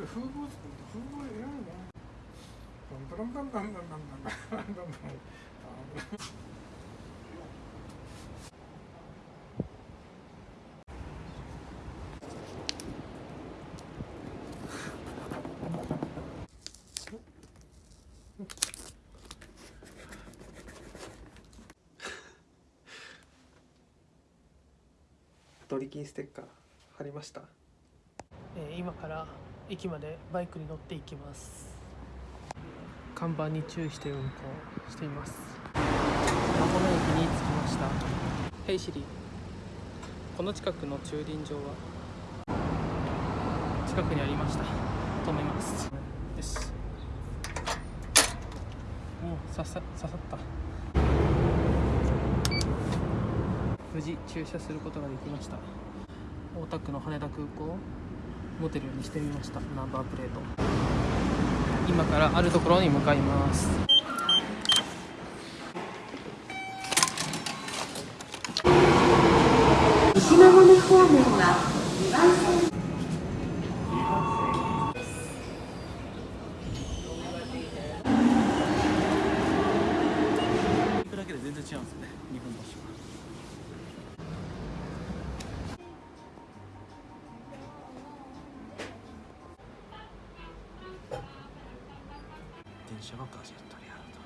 れ風貌作ると風貌偉いねバンバンバンバンバンバンバンバンバンバンバンドリキンステッカー貼りました？えー今から駅までバイクに乗っていきます。看板に注意して運行しています。箱根駅に着きました。ヘイシリこの近くの駐輪場は？近くにありました。止めます。よしおお刺さ刺さった。無事駐車することができました。大田区の羽田空港。持てるようにしてみました。ナンバープレート。今からあるところに向かいます。石間方面は車がガジェットにあると、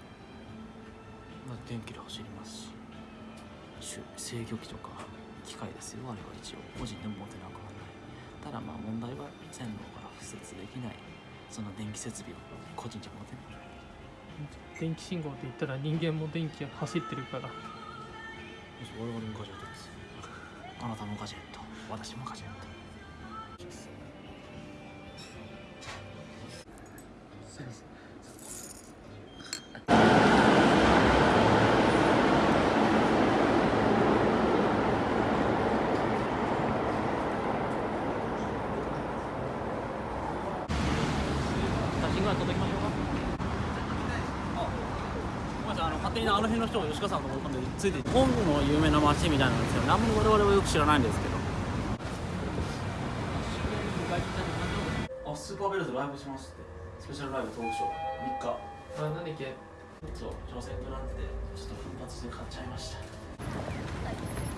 まあ、電気で走りますしし制御機とか機械ですよあれは一応。個人でも持てなくはない。ただまあ問題は線路から敷設できない。その電気設備を個人じゃ持てない。電気信号って言ったら人間も電気が走ってるから。我々もガジェットです。あなたもガジェット。私もガジェット。写真ぐらい撮っておきましょうか。あごめんなさい。あの勝手にあの辺の人を吉川さんと思い込んでついて昆布の有名な町みたいなんですよ。何も我々はよく知らないんですけど。あスーパーベルズライブしますって。スペシャルライブトークショー。3日。あ何だっけそう挑戦グランプでちょっと奮発して買っちゃいました。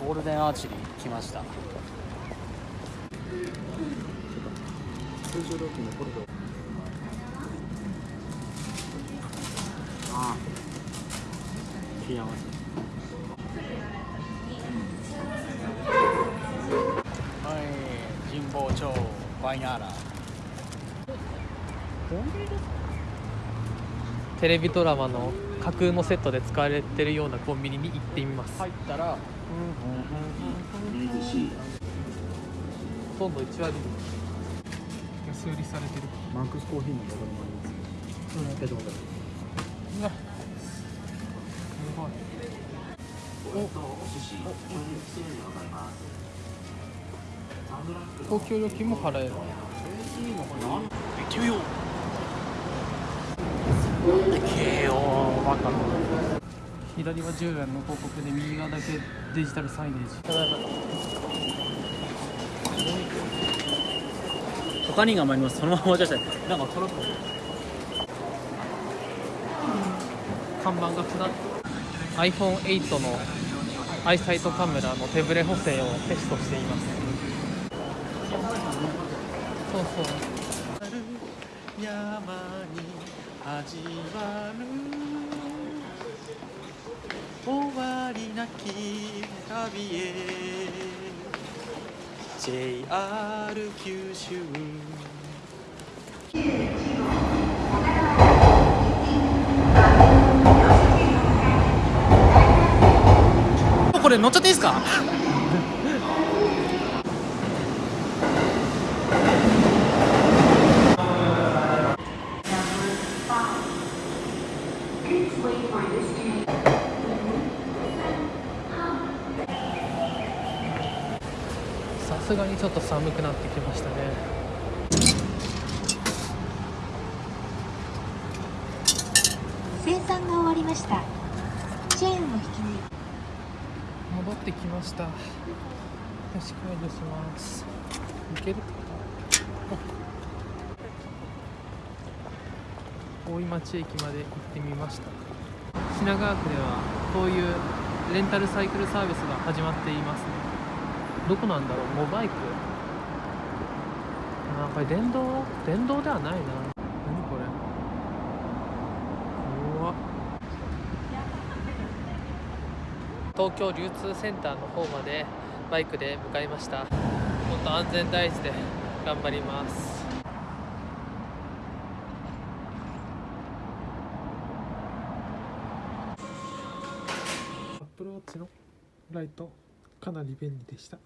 ゴールデンアーチェリー来ました。通常料金のコルドあ幸せはい神保町バイナーラテレビドラマの架空のセットで使われてるようなコンビニに行ってみます、入ったらほとん。ど1割安売りされてるマックスコーヒーのボトルもありますうん。うわすごいお公共料金も払える行ってみようけよバカ左は10円の広告で右側だけデジタルサイネージ他にがあります。そのまま渡したいなんかトラック看板が下っ iPhone8 のアイサイトカメラの手ブレ補正をテストしています。そうそう。山に始まる終わりなき旅へ。JR 九州。これ乗っちゃっていいですか？さすがにちょっと寒くなってきましたね。生産が終わりました。チェーンを引き抜い戻ってきました。よし解除します。いけるかな？大井町駅まで行ってみました。品川区ではこういうレンタルサイクルサービスが始まっていますね。どこなんだろう？モバイク？あこれ電動？電動ではないな何これうわ東京流通センターの方までバイクで向かいました。本当安全第一で頑張ります。アップルウォッチのライトかなり便利でした。